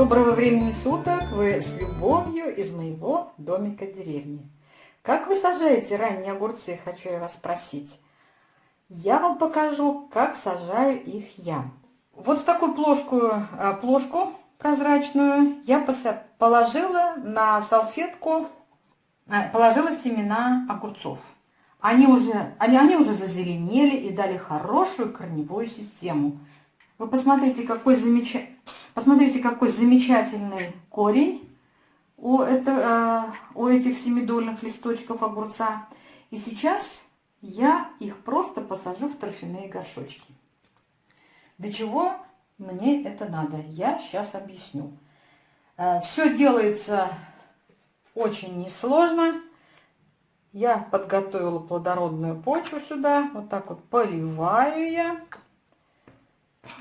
Доброго времени суток! Вы с любовью из моего домика деревни. Как вы сажаете ранние огурцы, хочу я вас спросить. Я вам покажу, как сажаю их я. Вот в такую плошку, а, плошку прозрачную я положила на салфетку, а, положила семена огурцов. Они уже, они, они уже зазеленели и дали хорошую корневую систему. Вы посмотрите, какой, замеч... посмотрите, какой замечательный корень у, это, э, у этих семидольных листочков огурца. И сейчас я их просто посажу в торфяные горшочки. Для чего мне это надо? Я сейчас объясню. Э, все делается очень несложно. Я подготовила плодородную почву сюда. Вот так вот поливаю я.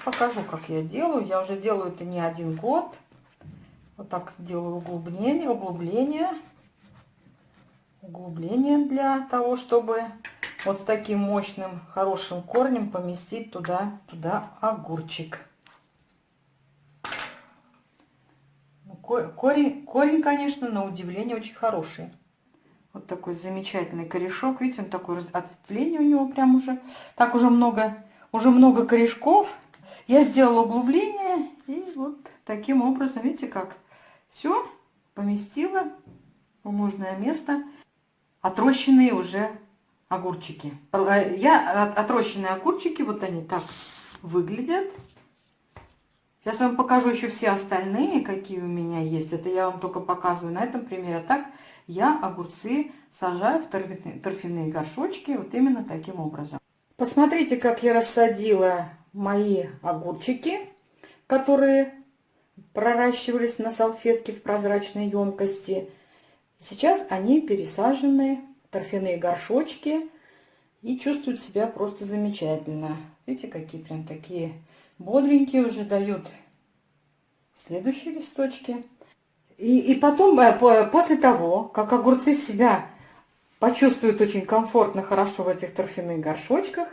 Покажу, как я делаю. Я уже делаю это не один год. Вот так делаю углубление, углубление. Углубление для того, чтобы вот с таким мощным, хорошим корнем поместить туда, туда огурчик. Ну, корень, корень, конечно, на удивление очень хороший. Вот такой замечательный корешок. Видите, он такой ответвление у него прям уже. Так уже много, уже много корешков. Я сделала углубление и вот таким образом, видите как, все поместила в нужное место. Отрощенные уже огурчики. Я отрощенные огурчики, вот они так выглядят. Сейчас вам покажу еще все остальные, какие у меня есть. Это я вам только показываю на этом примере. А так я огурцы сажаю в торфяные горшочки вот именно таким образом. Посмотрите, как я рассадила мои огурчики, которые проращивались на салфетке в прозрачной емкости. Сейчас они пересажены в торфяные горшочки и чувствуют себя просто замечательно. Видите, какие прям такие бодренькие уже дают следующие листочки. И, и потом, э, после того, как огурцы себя почувствуют очень комфортно, хорошо в этих торфяных горшочках,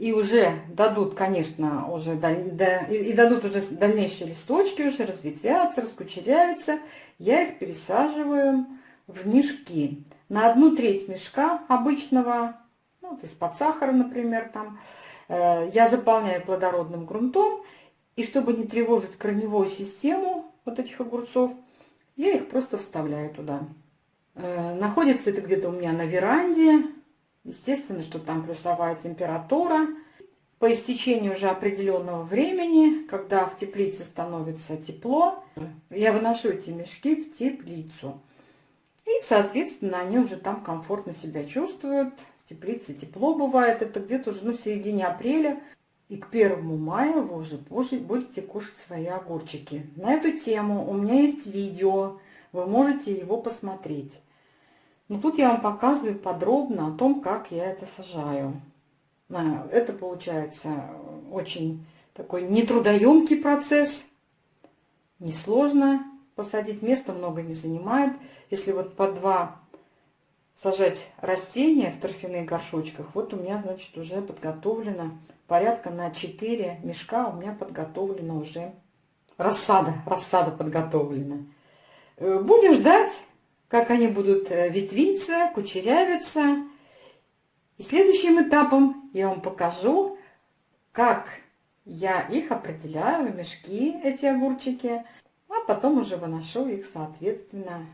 и уже дадут, конечно, уже да, и дадут уже дальнейшие листочки, уже разветвятся, раскучеряются, я их пересаживаю в мешки. На одну треть мешка обычного, ну, вот из-под сахара, например, там, э, я заполняю плодородным грунтом, и чтобы не тревожить корневую систему вот этих огурцов, я их просто вставляю туда. Э, находится это где-то у меня на веранде. Естественно, что там плюсовая температура. По истечению уже определенного времени, когда в теплице становится тепло, я выношу эти мешки в теплицу. И, соответственно, они уже там комфортно себя чувствуют. В теплице тепло бывает. Это где-то уже ну, в середине апреля. И к первому мая вы уже будете кушать свои огурчики. На эту тему у меня есть видео, вы можете его посмотреть. Но тут я вам показываю подробно о том, как я это сажаю. Это получается очень такой нетрудоемкий процесс, несложно посадить, места много не занимает. Если вот по два сажать растения в торфяных горшочках, вот у меня, значит, уже подготовлено порядка на 4 мешка у меня подготовлена уже рассада, рассада подготовлена. Э, будем ждать, как они будут э, ветвиться, кучерявиться. И следующим этапом я вам покажу, как я их определяю в мешки, эти огурчики, а потом уже выношу их, соответственно,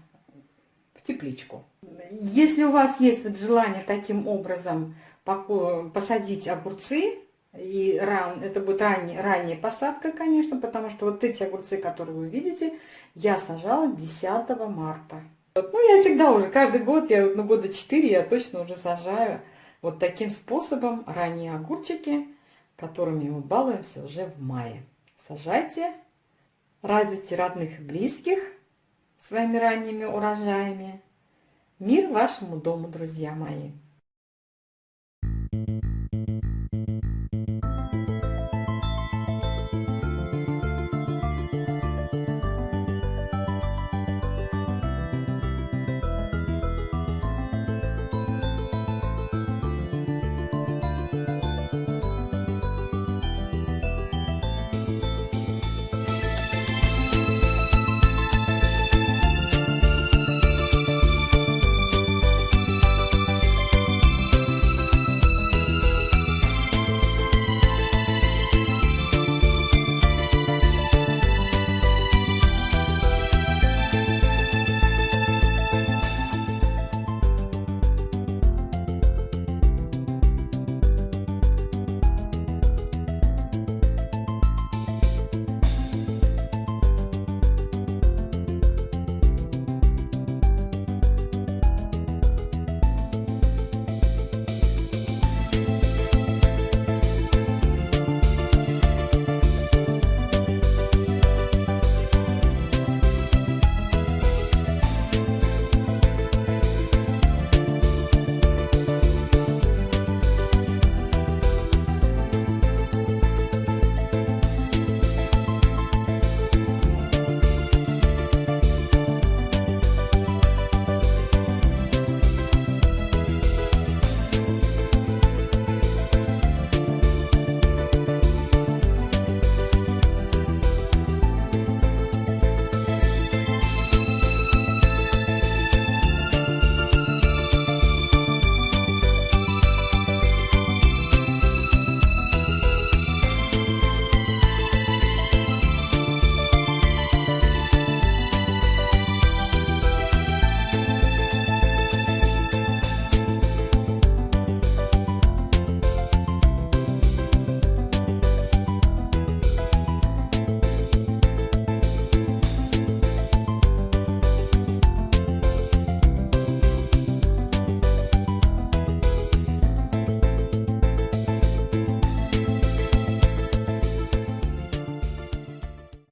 в тепличку. Если у вас есть вот желание таким образом посадить огурцы, и ран, это будет ранняя, ранняя посадка, конечно, потому что вот эти огурцы, которые вы видите, я сажала 10 марта. Ну, я всегда уже, каждый год, я, ну, года 4 я точно уже сажаю вот таким способом ранние огурчики, которыми мы балуемся уже в мае. Сажайте, радуйте родных и близких своими ранними урожаями. Мир вашему дому, друзья мои!